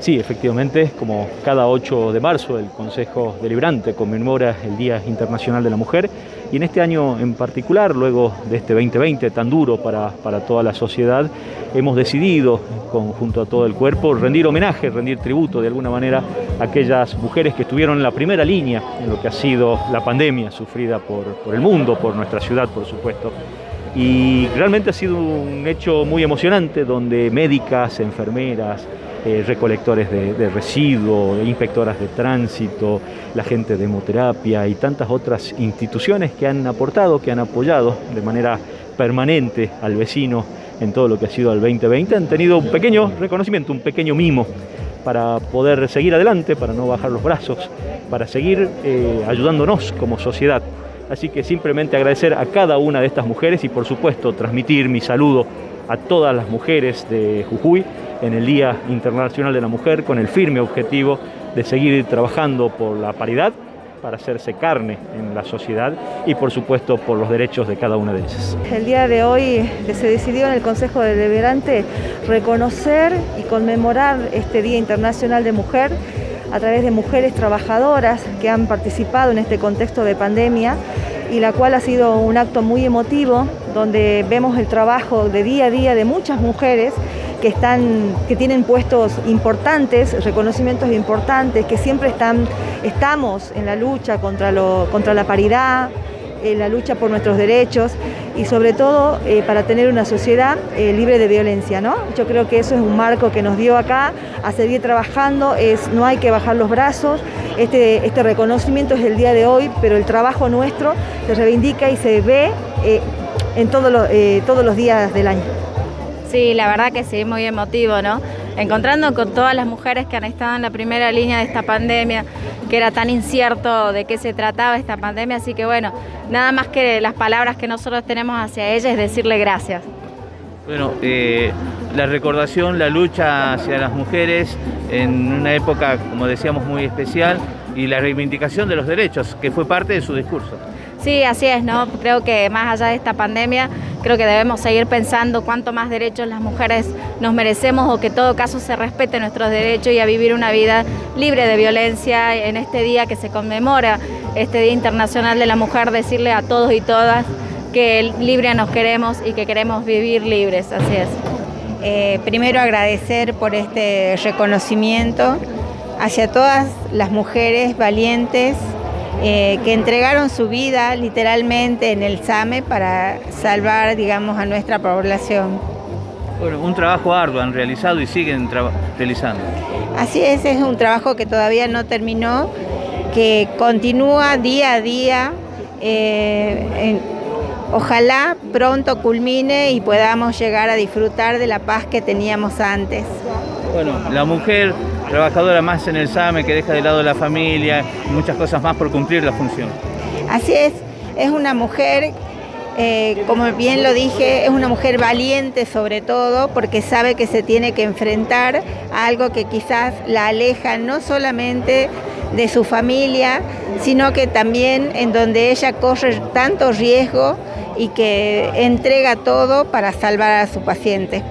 Sí, efectivamente, como cada 8 de marzo el Consejo Deliberante conmemora el Día Internacional de la Mujer. Y en este año en particular, luego de este 2020 tan duro para, para toda la sociedad, hemos decidido, junto a todo el cuerpo, rendir homenaje, rendir tributo de alguna manera a aquellas mujeres que estuvieron en la primera línea en lo que ha sido la pandemia sufrida por, por el mundo, por nuestra ciudad, por supuesto y realmente ha sido un hecho muy emocionante donde médicas, enfermeras, eh, recolectores de, residuos, inspectoras de tránsito, la gente de hemoterapia y tantas otras instituciones que han aportado, que han apoyado de manera permanente al vecino en todo lo que ha sido el 2020, han tenido un pequeño reconocimiento, un pequeño mimo para poder seguir adelante, para no bajar los brazos, para seguir eh, ayudándonos como sociedad. Así que simplemente agradecer a cada una de estas mujeres y por supuesto transmitir mi saludo a todas las mujeres de Jujuy en el Día Internacional de la Mujer con el firme objetivo de seguir trabajando por la paridad para hacerse carne en la sociedad y por supuesto por los derechos de cada una de ellas. El día de hoy se decidió en el Consejo Deliberante reconocer y conmemorar este Día Internacional de Mujer a través de mujeres trabajadoras que han participado en este contexto de pandemia y la cual ha sido un acto muy emotivo donde vemos el trabajo de día a día de muchas mujeres que, están, que tienen puestos importantes, reconocimientos importantes, que siempre están, estamos en la lucha contra, lo, contra la paridad, en la lucha por nuestros derechos y sobre todo eh, para tener una sociedad eh, libre de violencia. ¿no? Yo creo que eso es un marco que nos dio acá a seguir trabajando, es, no hay que bajar los brazos, este, este reconocimiento es el día de hoy, pero el trabajo nuestro se reivindica y se ve eh, en todos los, todos los días del año. Sí, la verdad que sí, muy emotivo, ¿no? Encontrando con todas las mujeres que han estado en la primera línea de esta pandemia, que era tan incierto de qué se trataba esta pandemia, así que bueno, nada más que las palabras que nosotros tenemos hacia ella es decirle gracias. Bueno, eh, la recordación, la lucha hacia las mujeres en una época, como decíamos, muy especial y la reivindicación de los derechos, que fue parte de su discurso. Sí, así es, ¿no? Creo que más allá de esta pandemia, creo que debemos seguir pensando cuánto más derechos las mujeres nos merecemos o que en todo caso se respete nuestros derechos y a vivir una vida libre de violencia en este día que se conmemora, este Día Internacional de la Mujer, decirle a todos y todas que libre nos queremos y que queremos vivir libres, así es. Eh, primero agradecer por este reconocimiento hacia todas las mujeres valientes eh, que entregaron su vida literalmente en el SAME para salvar, digamos, a nuestra población. Bueno, un trabajo arduo han realizado y siguen realizando. Así es, es un trabajo que todavía no terminó, que continúa día a día. Eh, ojalá pronto culmine y podamos llegar a disfrutar de la paz que teníamos antes. Bueno, la mujer trabajadora más en el SAME que deja de lado la familia muchas cosas más por cumplir la función. Así es, es una mujer, eh, como bien lo dije, es una mujer valiente sobre todo porque sabe que se tiene que enfrentar a algo que quizás la aleja no solamente de su familia, sino que también en donde ella corre tanto riesgo y que entrega todo para salvar a su paciente.